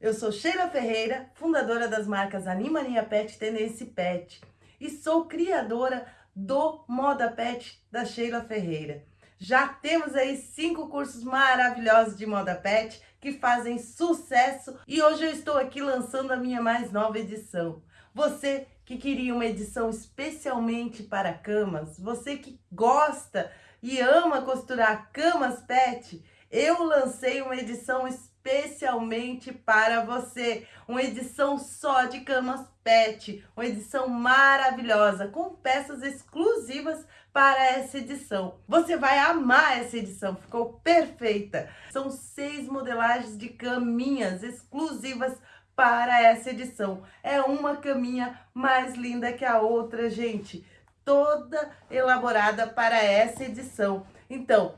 Eu sou Sheila Ferreira, fundadora das marcas Animania Pet e Tendência Pet e sou criadora do Moda Pet da Sheila Ferreira. Já temos aí cinco cursos maravilhosos de moda pet que fazem sucesso e hoje eu estou aqui lançando a minha mais nova edição. Você que queria uma edição especialmente para camas, você que gosta e ama costurar camas pet, eu lancei uma edição especialmente para você. Uma edição só de camas pet, uma edição maravilhosa, com peças exclusivas para essa edição. Você vai amar essa edição, ficou perfeita. São seis modelagens de caminhas exclusivas para essa edição. É uma caminha mais linda que a outra, gente. Toda elaborada para essa edição. Então,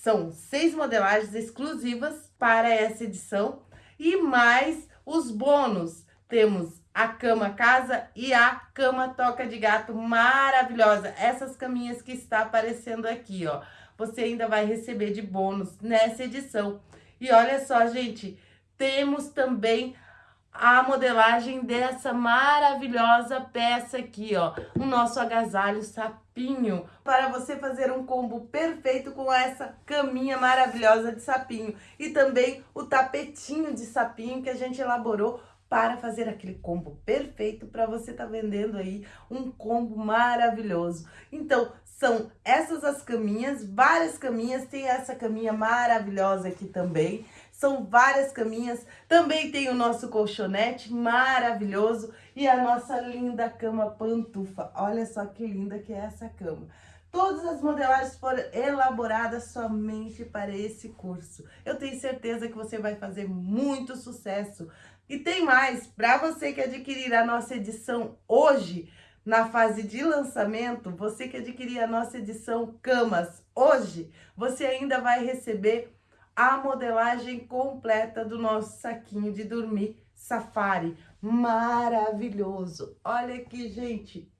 são seis modelagens exclusivas para essa edição e mais os bônus. Temos a cama casa e a cama toca de gato maravilhosa. Essas caminhas que está aparecendo aqui, ó. Você ainda vai receber de bônus nessa edição. E olha só, gente, temos também a modelagem dessa maravilhosa peça aqui, ó, o nosso agasalho sapinho, para você fazer um combo perfeito com essa caminha maravilhosa de sapinho. E também o tapetinho de sapinho que a gente elaborou para fazer aquele combo perfeito para você tá vendendo aí um combo maravilhoso. Então, são essas as caminhas, várias caminhas, tem essa caminha maravilhosa aqui também, são várias caminhas, também tem o nosso colchonete maravilhoso e a nossa linda cama pantufa. Olha só que linda que é essa cama. Todas as modelagens foram elaboradas somente para esse curso. Eu tenho certeza que você vai fazer muito sucesso e tem mais, para você que adquirir a nossa edição hoje, na fase de lançamento, você que adquirir a nossa edição Camas hoje, você ainda vai receber a modelagem completa do nosso saquinho de dormir Safari. Maravilhoso! Olha aqui, gente!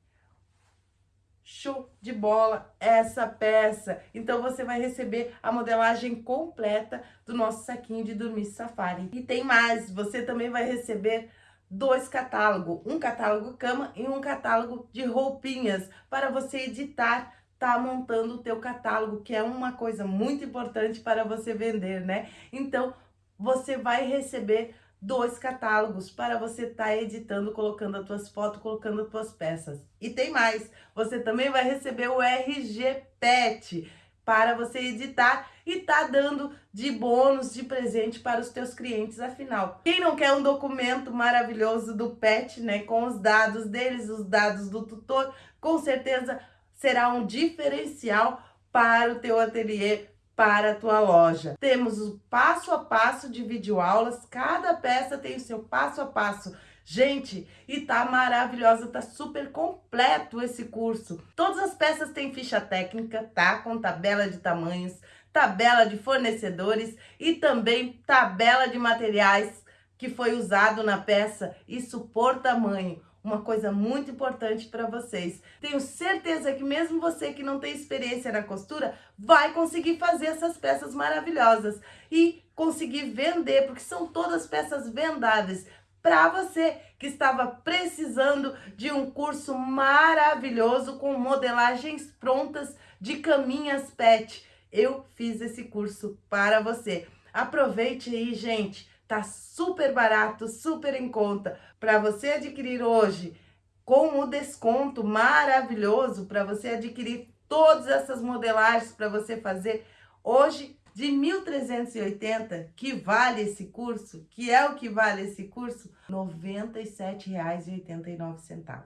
Show de bola essa peça. Então, você vai receber a modelagem completa do nosso saquinho de dormir safari. E tem mais, você também vai receber dois catálogos, um catálogo cama e um catálogo de roupinhas para você editar, tá montando o teu catálogo, que é uma coisa muito importante para você vender, né? Então, você vai receber dois catálogos para você estar tá editando, colocando as tuas fotos, colocando as tuas peças. E tem mais, você também vai receber o RG Pet para você editar e tá dando de bônus, de presente para os teus clientes, afinal. Quem não quer um documento maravilhoso do Pet, né, com os dados deles, os dados do tutor, com certeza será um diferencial para o teu ateliê, para a tua loja. Temos o passo a passo de videoaulas, cada peça tem o seu passo a passo. Gente, e tá maravilhosa, tá super completo esse curso. Todas as peças têm ficha técnica, tá? Com tabela de tamanhos, tabela de fornecedores e também tabela de materiais que foi usado na peça, isso por tamanho uma coisa muito importante para vocês. Tenho certeza que mesmo você que não tem experiência na costura, vai conseguir fazer essas peças maravilhosas e conseguir vender, porque são todas peças vendáveis. Para você que estava precisando de um curso maravilhoso com modelagens prontas de caminhas pet, eu fiz esse curso para você. Aproveite aí, gente. Tá super barato, super em conta. Para você adquirir hoje com o desconto maravilhoso, para você adquirir todas essas modelagens para você fazer hoje de 1.380, que vale esse curso, que é o que vale esse curso, R$ 97,89.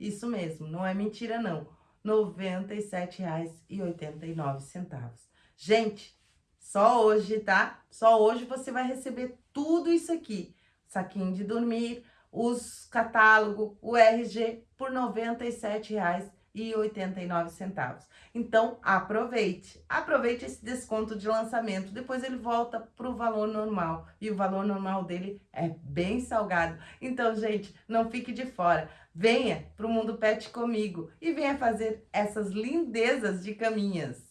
Isso mesmo, não é mentira não, R$ 97,89. Gente, só hoje, tá? Só hoje você vai receber tudo isso aqui. Saquinho de dormir, os catálogos, o RG por R$ 97,89. Então, aproveite. Aproveite esse desconto de lançamento. Depois ele volta para o valor normal. E o valor normal dele é bem salgado. Então, gente, não fique de fora. Venha para o Mundo Pet comigo e venha fazer essas lindezas de caminhas.